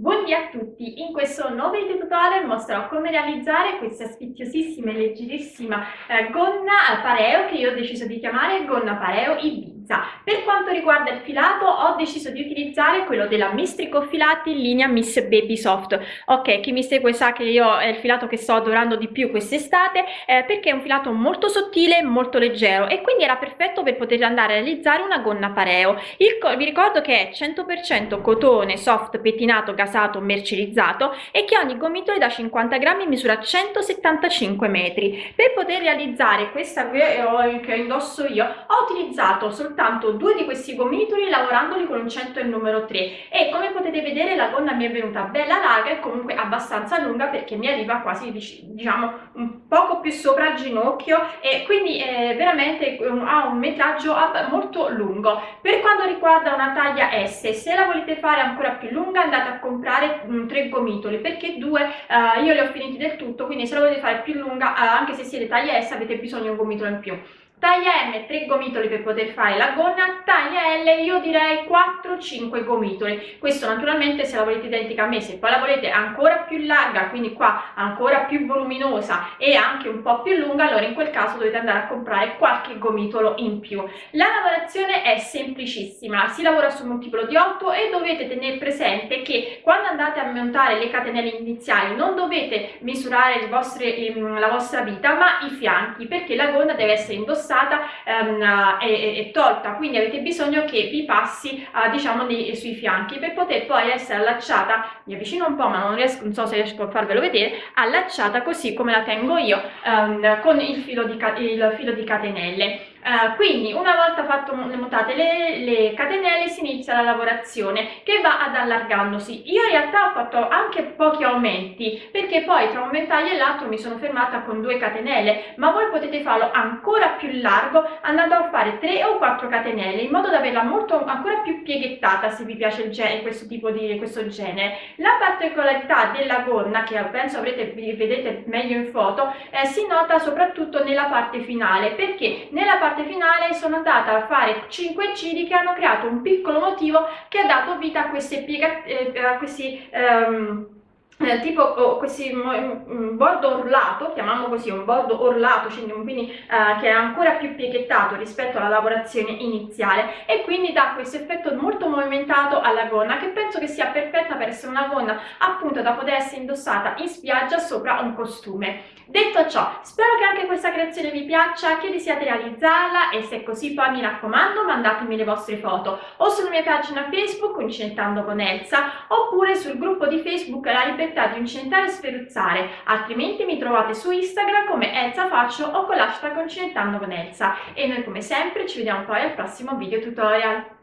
Buondì a tutti, in questo nuovo video tutorial mostrerò come realizzare questa sfiziosissima e leggerissima eh, gonna pareo che io ho deciso di chiamare gonna pareo Ibiza pizza. Per quanto riguarda il filato ho deciso di utilizzare quello della Mistrico Filati linea Miss Baby Soft. Ok, chi mi segue sa che io è il filato che sto adorando di più quest'estate eh, perché è un filato molto sottile, molto leggero e quindi era perfetto per poter andare a realizzare una gonna pareo. Il, vi ricordo che è 100% cotone soft pettinato, gasato, mercerizzato e che ogni gomitolo da 50 grammi misura 175 metri. Per poter realizzare questa che indosso io ho utilizzato soltanto soltanto due di questi gomitoli lavorandoli con un 100 e il numero 3 e come potete vedere la gonna mi è venuta bella larga e comunque abbastanza lunga perché mi arriva quasi diciamo un poco più sopra il ginocchio e quindi è veramente ha un metraggio molto lungo. Per quanto riguarda una taglia S se la volete fare ancora più lunga andate a comprare um, tre gomitoli perché due uh, io li ho finiti del tutto quindi se la volete fare più lunga uh, anche se siete taglia S avete bisogno di un gomitolo in più Taglia M 3 gomitoli per poter fare la gonna, taglia L io direi 4-5 gomitoli. Questo naturalmente se la volete identica a me, se poi la volete ancora più larga, quindi qua ancora più voluminosa e anche un po' più lunga, allora in quel caso dovete andare a comprare qualche gomitolo in più. La lavorazione è semplicissima, si lavora su multiplo di 8 e dovete tenere presente che quando andate a montare le catenelle iniziali non dovete misurare vostre, la vostra vita ma i fianchi perché la gonna deve essere indossata indossata ehm, e, e, tolta. Quindi avete bisogno che vi passi eh, diciamo nei, sui fianchi per poter poi essere allacciata mi avvicino un po' ma non riesco non so se riesco a farvelo vedere allacciata così come la tengo io ehm, con il filo di, il filo di catenelle Uh, quindi una volta fatto montate le, le, catenelle si inizia la lavorazione che va ad allargandosi. Io in realtà ho fatto anche pochi aumenti perché poi tra un ventaglio e l'altro mi sono fermata con due catenelle ma voi potete farlo ancora più largo andando a fare 3 o 4 catenelle in modo da averla molto ancora più pieghettata se vi piace il genere, questo tipo di questo genere la particolarità della gonna che penso avrete vedete meglio in foto eh, si nota soprattutto nella parte finale perché nella parte parte finale sono andata a fare 5 giri che hanno creato un piccolo motivo che ha dato vita a queste piega, eh, a questi um, eh, tipo oh, questi un bordo orlato, chiamiamolo così, un bordo orlato, quindi eh, che è ancora più pieghettato rispetto alla lavorazione iniziale e quindi dà questo effetto molto movimentato alla gonna che penso che sia perfetta per essere una gonna appunto da poter essere indossata in spiaggia sopra un costume. Detto ciò, spero che anche questa creazione vi piaccia, che desiate realizzarla e se è così poi mi raccomando mandatemi le vostre foto o sulla mia pagina Facebook Uncinetando con Elsa oppure sul gruppo di Facebook La Libertà libertà di uncinetare e sferuzzare, altrimenti mi trovate su Instagram come Elsa Faccio o con l'hashtag Uncinettando con Elsa. E noi come sempre ci vediamo poi al prossimo video tutorial.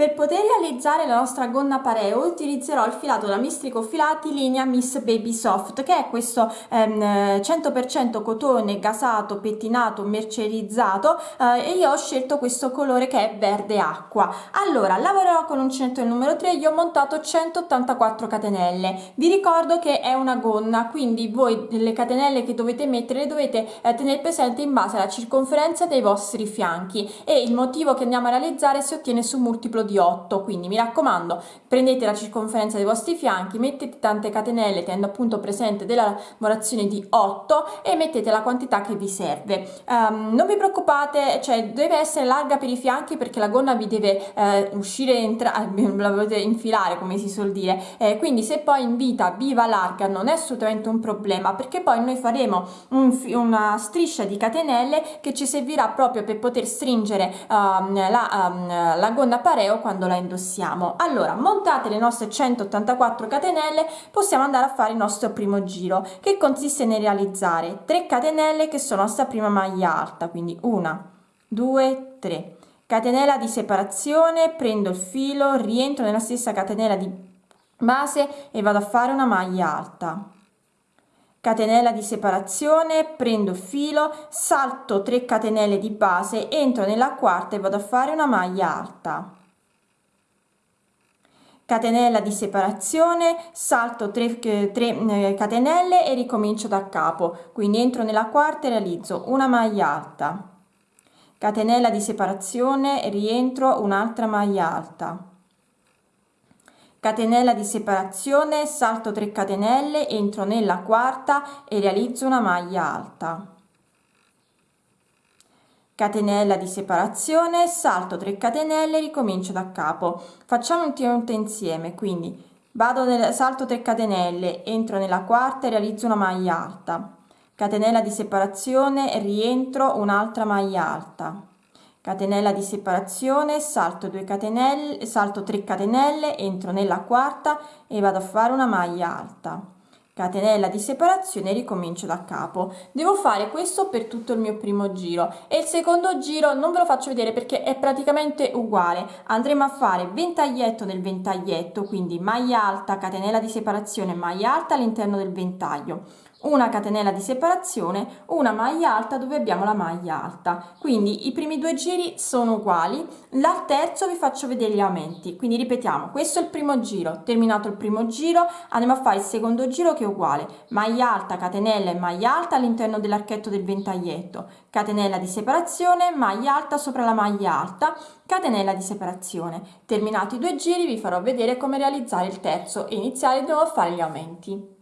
Per poter realizzare la nostra gonna pareo utilizzerò il filato da Mistrico Filati linea Miss Baby Soft che è questo ehm, 100% cotone gasato, pettinato, mercerizzato eh, e io ho scelto questo colore che è verde acqua. Allora lavorerò con uncinetto numero 3, io ho montato 184 catenelle. Vi ricordo che è una gonna quindi voi le catenelle che dovete mettere le dovete eh, tenere presente in base alla circonferenza dei vostri fianchi e il motivo che andiamo a realizzare si ottiene su multiplo di di 8 quindi mi raccomando prendete la circonferenza dei vostri fianchi mettete tante catenelle tenendo appunto presente della lavorazione di 8 e mettete la quantità che vi serve. Um, non vi preoccupate cioè deve essere larga per i fianchi perché la gonna vi deve eh, uscire entrare la dovete infilare come si suol dire. Eh, quindi se poi in vita viva larga non è assolutamente un problema perché poi noi faremo un, una striscia di catenelle che ci servirà proprio per poter stringere um, la, um, la gonna pareo quando la indossiamo. Allora montate le nostre 184 catenelle possiamo andare a fare il nostro primo giro che consiste nel realizzare 3 catenelle che sono nostra prima maglia alta quindi una due tre. Catenella di separazione prendo il filo rientro nella stessa catenella di base e vado a fare una maglia alta. Catenella di separazione prendo il filo salto 3 catenelle di base entro nella quarta e vado a fare una maglia alta catenella di separazione salto 3, 3 eh, catenelle e ricomincio da capo. Quindi entro nella quarta e realizzo una maglia alta. Catenella di separazione rientro un'altra maglia alta. Catenella di separazione salto 3 catenelle entro nella quarta e realizzo una maglia alta catenella di separazione salto 3 catenelle ricomincio da capo. Facciamo ultimamente insieme quindi vado nel salto 3 catenelle entro nella quarta e realizzo una maglia alta. Catenella di separazione rientro un'altra maglia alta. Catenella di separazione salto 2 catenelle salto 3 catenelle entro nella quarta e vado a fare una maglia alta catenella di separazione ricomincio da capo. Devo fare questo per tutto il mio primo giro e il secondo giro non ve lo faccio vedere perché è praticamente uguale. Andremo a fare ventaglietto nel ventaglietto quindi maglia alta catenella di separazione maglia alta all'interno del ventaglio una catenella di separazione, una maglia alta dove abbiamo la maglia alta. Quindi i primi due giri sono uguali, al terzo vi faccio vedere gli aumenti. Quindi ripetiamo, questo è il primo giro, terminato il primo giro andiamo a fare il secondo giro che è uguale, maglia alta, catenella e maglia alta all'interno dell'archetto del ventaglietto, catenella di separazione, maglia alta sopra la maglia alta, catenella di separazione. Terminati i due giri vi farò vedere come realizzare il terzo e iniziare di nuovo a fare gli aumenti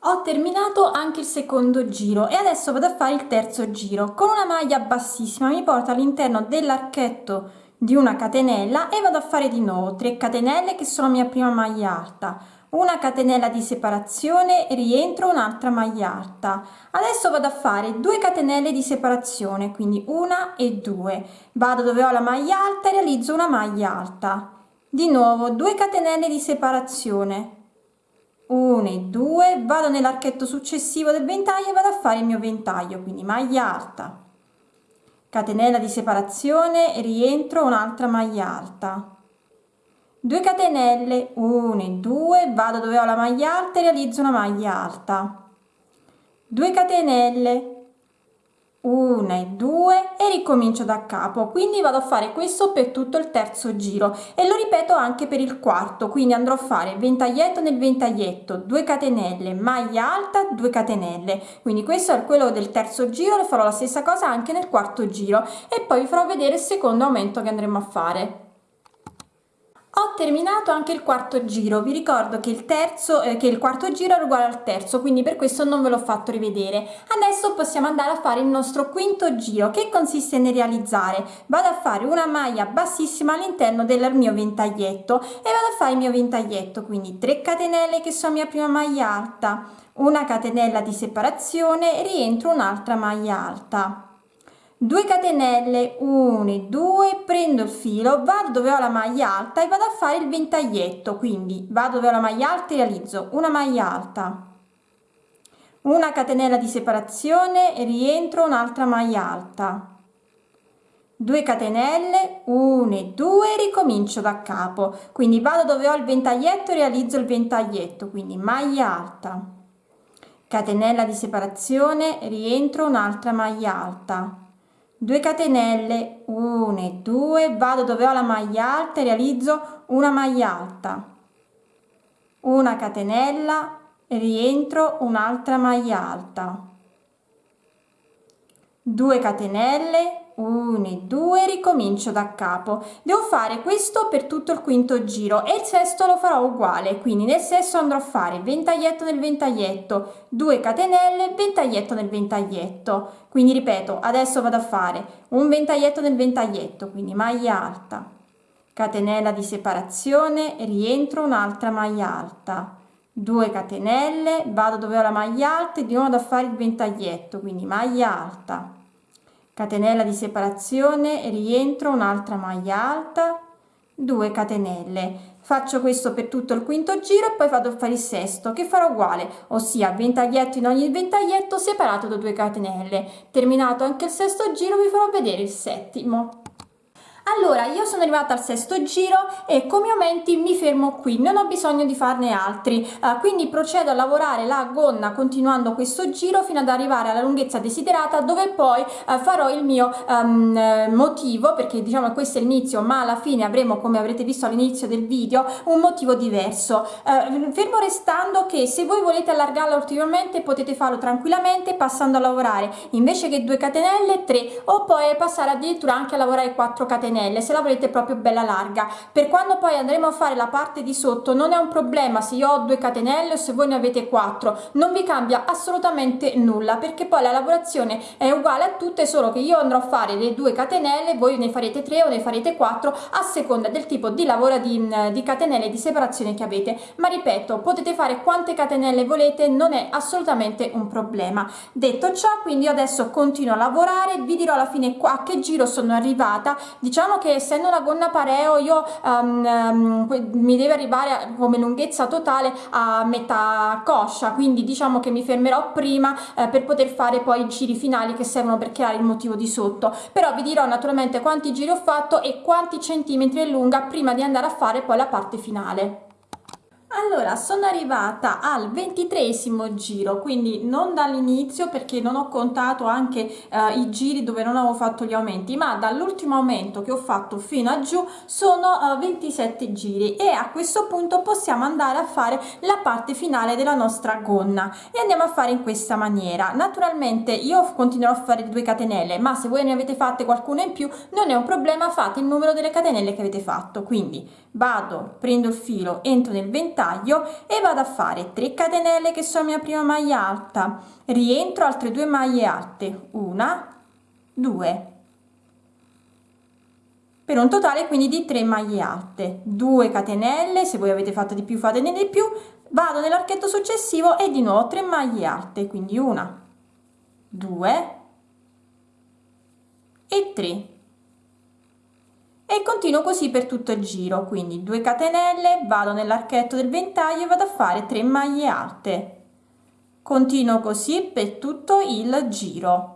ho terminato anche il secondo giro e adesso vado a fare il terzo giro. Con una maglia bassissima mi porto all'interno dell'archetto di una catenella e vado a fare di nuovo 3 catenelle che sono mia prima maglia alta. Una catenella di separazione rientro un'altra maglia alta. Adesso vado a fare 2 catenelle di separazione quindi una e due. Vado dove ho la maglia alta e realizzo una maglia alta. Di nuovo 2 catenelle di separazione 1 e 2 vado nell'archetto successivo del ventaglio e vado a fare il mio ventaglio quindi maglia alta. Catenella di separazione rientro un'altra maglia alta. 2 catenelle 1 e 2 vado dove ho la maglia alta e realizzo una maglia alta. 2 catenelle 1 e 2 e ricomincio da capo. Quindi vado a fare questo per tutto il terzo giro e lo ripeto anche per il quarto. Quindi andrò a fare ventaglietto nel ventaglietto 2 catenelle maglia alta 2 catenelle. Quindi questo è quello del terzo giro e farò la stessa cosa anche nel quarto giro. E poi vi farò vedere il secondo aumento che andremo a fare ho terminato anche il quarto giro. Vi ricordo che il terzo eh, che il quarto giro è uguale al terzo quindi per questo non ve l'ho fatto rivedere. Adesso possiamo andare a fare il nostro quinto giro che consiste nel realizzare. Vado a fare una maglia bassissima all'interno del mio ventaglietto e vado a fare il mio ventaglietto quindi 3 catenelle che sono mia prima maglia alta una catenella di separazione rientro un'altra maglia alta 2 catenelle 1 2 prendo il filo vado dove ho la maglia alta e vado a fare il ventaglietto quindi vado dove ho la maglia alta e realizzo una maglia alta. Una catenella di separazione e rientro un'altra maglia alta. 2 catenelle 1 2 ricomincio da capo. Quindi vado dove ho il ventaglietto e realizzo il ventaglietto quindi maglia alta. Catenella di separazione rientro un'altra maglia alta 2 catenelle 1 e 2 vado dove ho la maglia alta e realizzo una maglia alta. Una catenella rientro un'altra maglia alta. 2 catenelle 1 e 2 ricomincio da capo. Devo fare questo per tutto il quinto giro e il sesto lo farò uguale quindi nel sesto andrò a fare ventaglietto nel ventaglietto 2 catenelle ventaglietto nel ventaglietto. Quindi ripeto adesso vado a fare un ventaglietto nel ventaglietto quindi maglia alta. Catenella di separazione rientro un'altra maglia alta. 2 catenelle vado dove ho la maglia alta e di nuovo da fare il ventaglietto quindi maglia alta catenella di separazione rientro un'altra maglia alta 2 catenelle. Faccio questo per tutto il quinto giro e poi vado a fare il sesto che farò uguale ossia ventaglietto in ogni ventaglietto separato da 2 catenelle. Terminato anche il sesto giro vi farò vedere il settimo allora io sono arrivata al sesto giro e come aumenti mi fermo qui. Non ho bisogno di farne altri. Uh, quindi procedo a lavorare la gonna continuando questo giro fino ad arrivare alla lunghezza desiderata dove poi uh, farò il mio um, motivo perché diciamo questo è l'inizio ma alla fine avremo come avrete visto all'inizio del video un motivo diverso. Uh, fermo restando che se voi volete allargarla ulteriormente potete farlo tranquillamente passando a lavorare invece che 2 catenelle 3 o poi passare addirittura anche a lavorare 4 catenelle catenelle se la volete proprio bella larga. Per quando poi andremo a fare la parte di sotto non è un problema se io ho due catenelle o se voi ne avete quattro. Non vi cambia assolutamente nulla perché poi la lavorazione è uguale a tutte solo che io andrò a fare le due catenelle voi ne farete tre o ne farete quattro a seconda del tipo di lavoro di, di catenelle di separazione che avete. Ma ripeto potete fare quante catenelle volete non è assolutamente un problema. Detto ciò quindi io adesso continuo a lavorare vi dirò alla fine qua a che giro sono arrivata. Diciamo che essendo una gonna pareo io um, um, mi deve arrivare come lunghezza totale a metà coscia quindi diciamo che mi fermerò prima eh, per poter fare poi i giri finali che servono per creare il motivo di sotto. Però vi dirò naturalmente quanti giri ho fatto e quanti centimetri è lunga prima di andare a fare poi la parte finale allora sono arrivata al ventitresimo giro quindi non dall'inizio perché non ho contato anche eh, i giri dove non avevo fatto gli aumenti ma dall'ultimo aumento che ho fatto fino a giù sono eh, 27 giri e a questo punto possiamo andare a fare la parte finale della nostra gonna. E andiamo a fare in questa maniera. Naturalmente io continuerò a fare due catenelle ma se voi ne avete fatte qualcuna in più non è un problema fate il numero delle catenelle che avete fatto. Quindi vado prendo il filo entro nel ventaglio taglio e vado a fare 3 catenelle che sono mia prima maglia alta. Rientro altre due maglie alte. Una due. Per un totale quindi di 3 maglie alte. 2 catenelle se voi avete fatto di più fatene di più. Vado nell'archetto successivo e di nuovo 3 maglie alte quindi una 2 e 3 e continuo così per tutto il giro quindi 2 catenelle vado nell'archetto del ventaglio e vado a fare 3 maglie alte. Continuo così per tutto il giro.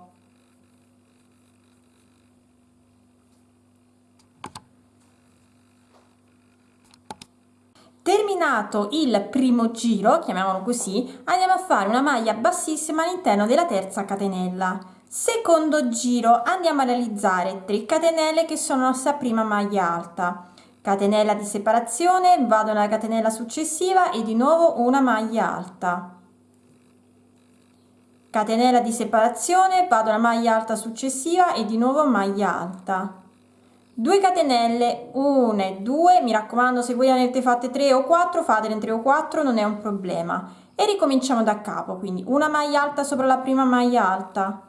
Terminato il primo giro chiamiamolo così andiamo a fare una maglia bassissima all'interno della terza catenella secondo giro andiamo a realizzare 3 catenelle che sono la nostra prima maglia alta. Catenella di separazione vado nella catenella successiva e di nuovo una maglia alta. Catenella di separazione vado alla maglia alta successiva e di nuovo maglia alta. 2 catenelle 1 e 2 mi raccomando se voi avete fatte 3 o 4 fatele in 3 o 4 non è un problema. E ricominciamo da capo quindi una maglia alta sopra la prima maglia alta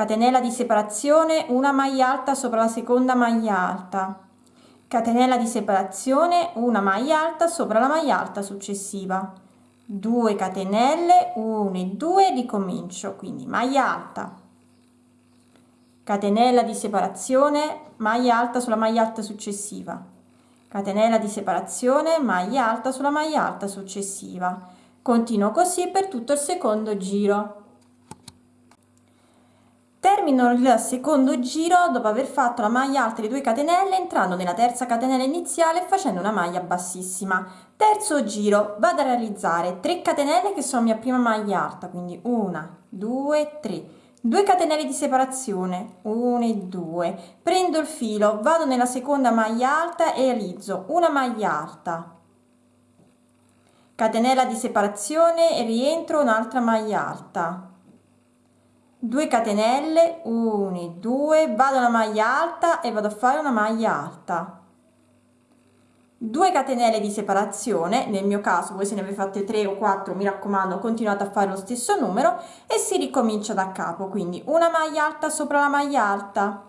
catenella di separazione una maglia alta sopra la seconda maglia alta. Catenella di separazione una maglia alta sopra la maglia alta successiva. 2 catenelle 1 e 2 ricomincio quindi maglia alta. Catenella di separazione maglia alta sulla maglia alta successiva. Catenella di separazione maglia alta sulla maglia alta successiva. Continuo così per tutto il secondo giro termino il secondo giro dopo aver fatto la maglia alta di 2 catenelle entrando nella terza catenella iniziale facendo una maglia bassissima. Terzo giro vado a realizzare 3 catenelle che sono mia prima maglia alta quindi una due tre. 2 catenelle di separazione 1 e 2 prendo il filo vado nella seconda maglia alta e realizzo una maglia alta. Catenella di separazione e rientro un'altra maglia alta 2 catenelle 1 2 vado alla maglia alta e vado a fare una maglia alta. 2 catenelle di separazione nel mio caso voi se ne avete fatte 3 o 4 mi raccomando continuate a fare lo stesso numero e si ricomincia da capo quindi una maglia alta sopra la maglia alta.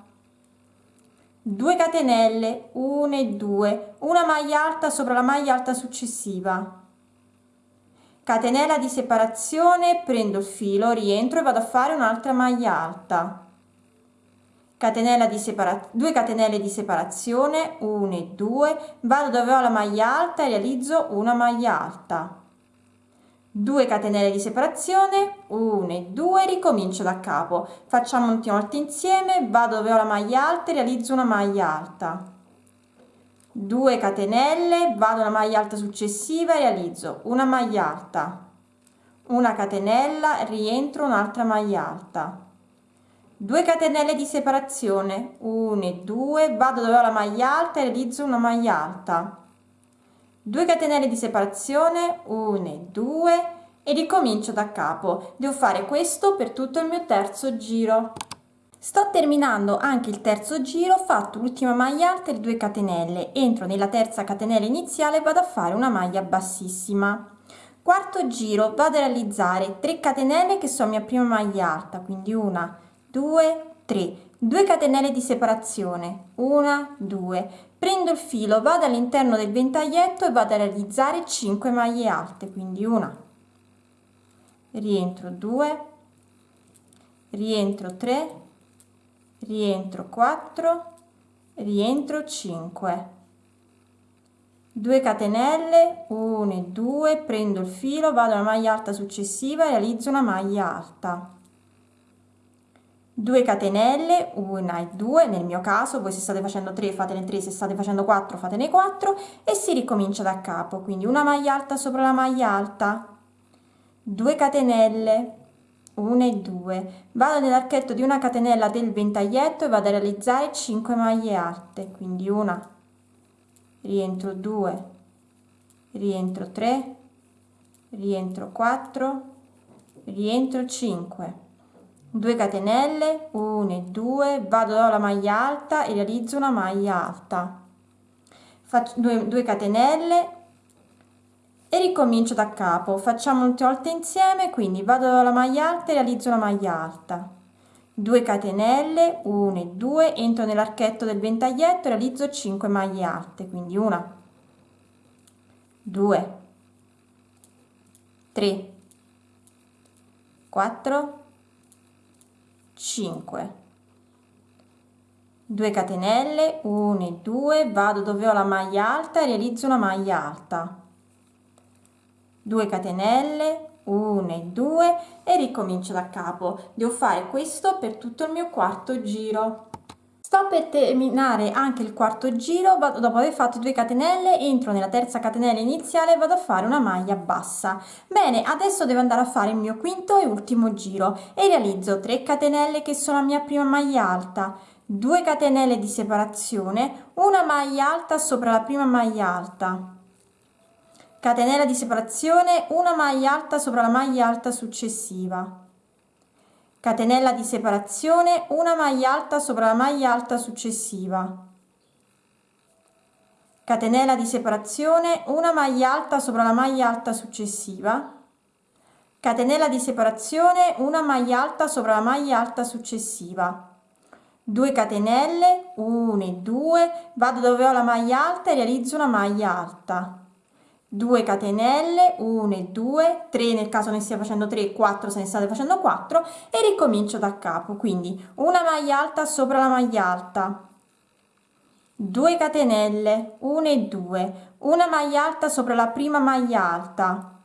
2 catenelle 1 e 2 una maglia alta sopra la maglia alta successiva catenella di separazione prendo il filo rientro e vado a fare un'altra maglia alta. Catenella di separazione 2 catenelle di separazione 1 e 2 vado dove ho la maglia alta e realizzo una maglia alta. 2 catenelle di separazione 1 e 2 ricomincio da capo. Facciamo un volta insieme vado dove ho la maglia alta e realizzo una maglia alta 2 catenelle vado alla maglia alta successiva realizzo una maglia alta. Una catenella rientro un'altra maglia alta. 2 catenelle di separazione. 1 e 2 vado dove ho la maglia alta e realizzo una maglia alta. 2 catenelle di separazione. 1 e 2 e ricomincio da capo. Devo fare questo per tutto il mio terzo giro sto terminando anche il terzo giro ho fatto l'ultima maglia alta e le 2 catenelle. Entro nella terza catenella iniziale e vado a fare una maglia bassissima. Quarto giro vado a realizzare 3 catenelle che sono mia prima maglia alta quindi una 2 3 2 catenelle di separazione 1 2 prendo il filo vado all'interno del ventaglietto e vado a realizzare 5 maglie alte quindi una. Rientro 2 rientro 3 rientro 4 rientro 5 2 catenelle 1 e 2 prendo il filo vado alla maglia alta successiva realizzo una maglia alta. 2 catenelle 1 e 2 nel mio caso voi se state facendo 3 fatene 3 se state facendo 4 fatene 4 e si ricomincia da capo quindi una maglia alta sopra la maglia alta. 2 catenelle 1 e 2 vado nell'archetto di una catenella del ventaglietto e vado a realizzare 5 maglie alte quindi una. Rientro 2 rientro 3 rientro 4 rientro 5 2 catenelle 1 e 2 vado alla maglia alta e realizzo una maglia alta. Faccio 2, 2 catenelle ricomincio da capo. Facciamo un volte insieme quindi vado alla maglia alta e realizzo una maglia alta. 2 catenelle 1 e 2 entro nell'archetto del ventaglietto e realizzo 5 maglie alte quindi una 2 3 4 5 2 catenelle 1 e 2 vado dove ho la maglia alta e realizzo una maglia alta 2 catenelle 1 e 2 e ricomincio da capo. Devo fare questo per tutto il mio quarto giro. Sto per terminare anche il quarto giro vado, dopo aver fatto 2 catenelle entro nella terza catenella iniziale vado a fare una maglia bassa. Bene adesso devo andare a fare il mio quinto e ultimo giro e realizzo 3 catenelle che sono la mia prima maglia alta. 2 catenelle di separazione una maglia alta sopra la prima maglia alta catenella di separazione una maglia alta sopra la maglia alta successiva. Catenella di separazione una maglia alta sopra la maglia alta successiva. Catenella di separazione una maglia alta sopra la maglia alta successiva. Catenella di separazione una maglia alta sopra la maglia alta successiva. 2 catenelle 1 e 2 vado dove ho la maglia alta e realizzo una maglia alta 2 catenelle 1 e 2 3 nel caso ne stia facendo 3 4 se ne state facendo 4 e ricomincio da capo. Quindi una maglia alta sopra la maglia alta. 2 catenelle 1 e 2 una maglia alta sopra la prima maglia alta.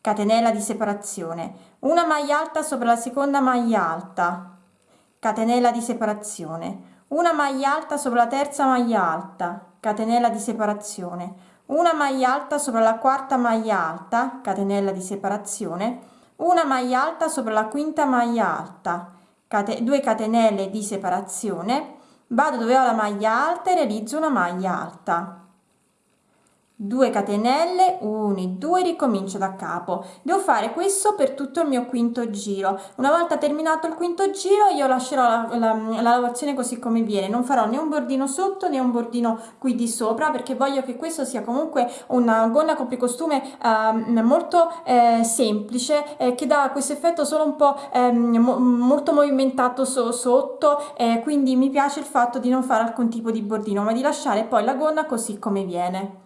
Catenella di separazione. Una maglia alta sopra la seconda maglia alta. Catenella di separazione. Una maglia alta sopra la terza maglia alta. Catenella di separazione una maglia alta sopra la quarta maglia alta catenella di separazione. Una maglia alta sopra la quinta maglia alta cate 2 catenelle di separazione. Vado dove ho la maglia alta e realizzo una maglia alta 2 catenelle 1 2 ricomincio da capo. Devo fare questo per tutto il mio quinto giro. Una volta terminato il quinto giro io lascerò la, la, la lavorazione così come viene. Non farò né un bordino sotto né un bordino qui di sopra perché voglio che questo sia comunque una gonna copricostume eh, molto eh, semplice eh, che dà questo effetto solo un po' ehm, mo molto movimentato so sotto quindi mi piace il fatto di non fare alcun tipo di bordino ma di lasciare poi la gonna così come viene